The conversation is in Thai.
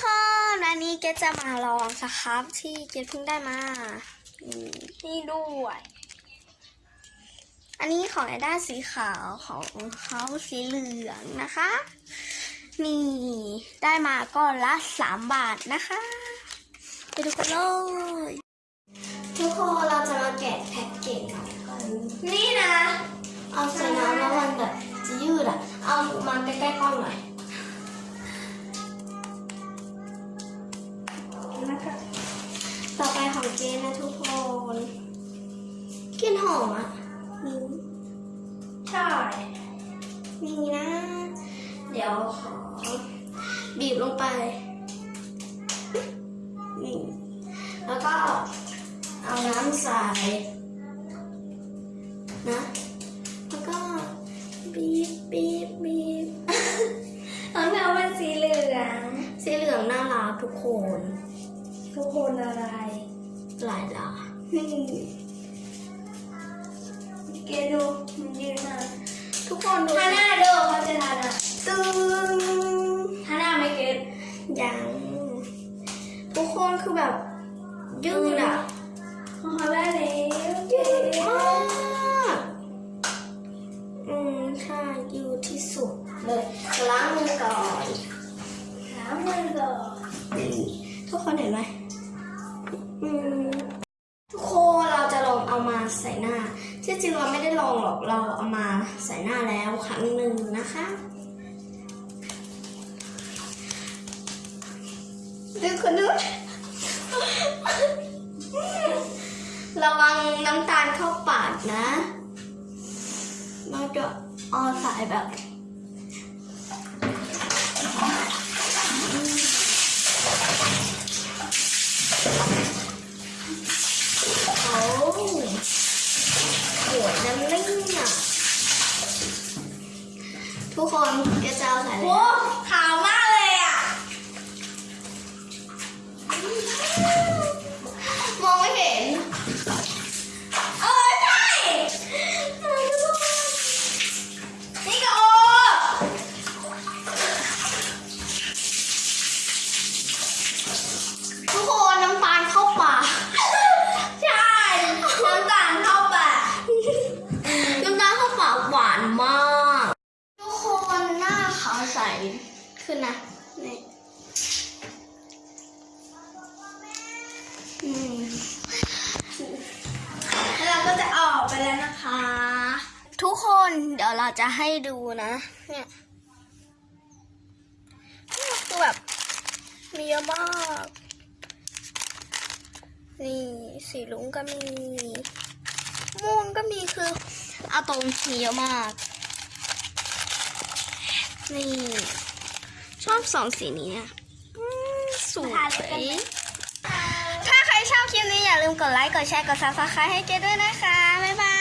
คนวันนี้เกดจะมาลองสครับที่เกดเพิ่งได้มานี่นี่ด้วย อันนี้ของไอด้าสีขาวของเขาสีเหลืองนะคะ นี่ ได้มาก็ละสามบาทนะคะ ไปดูกันเลย ของเจนนะทุกคนกลินหอมอะนี่ใช่นี่นะ เดี๋ยวขอบีบลงไปนี่แล้วก็เอาน้ำใส่นะแล้วก็บีบบีบบีบของเราเป็นสีเหลือง สีเหลืองน่ารักทุกคน ทุกคนอะไร หลายลานี่เกดูมันยืนมาทุกคนดูถ้าหน้าดูเขาจะทานอะตึงถ้าหน้าไม่เก็ตยังทุกคนคือแบบยืดอะของเขาได้แล้วเย้มากอืมใช่ยืดที่สุดเลยล้างมือก่อนหามือก่อนนี่ทุกคนเห็นไหมอืมทุกคนเราจะลองเอามา ใส่หน้า ที่จริงเราไม่ได้ลองหรอกเราเอามาใส่หน้าแล้วครั้งหนึ่งนะคะดูคนนู้นระวังน้ำตาลเข้าปากนะ เราจะเอาใส่แบบโอ้ โหน้ำนิ่งอะทุกคนกระเจ้าใส่โอ้ขา หวานมาก ทุกคนหน้าขาวใสขึ้นนะนี่แล้วเราก็จะออกไปแล้วนะคะ ทุกคนเดี๋ยวเราจะให้ดูนะ เนี่ยเนี่ยคือแบบมีเยอะมาก นี่สีรุ้งก็มี ม่วงก็มีคืออาตรงมีเยอะมาก นี่ ชอบสองสีนี้เนี่ยอืมสวยถ้าใครชอบคลิปนี้อย่าลืมกดไลค์ กดแชร์ กด subscribe ให้เจ๊ด้วยนะคะ บ๊ายบาย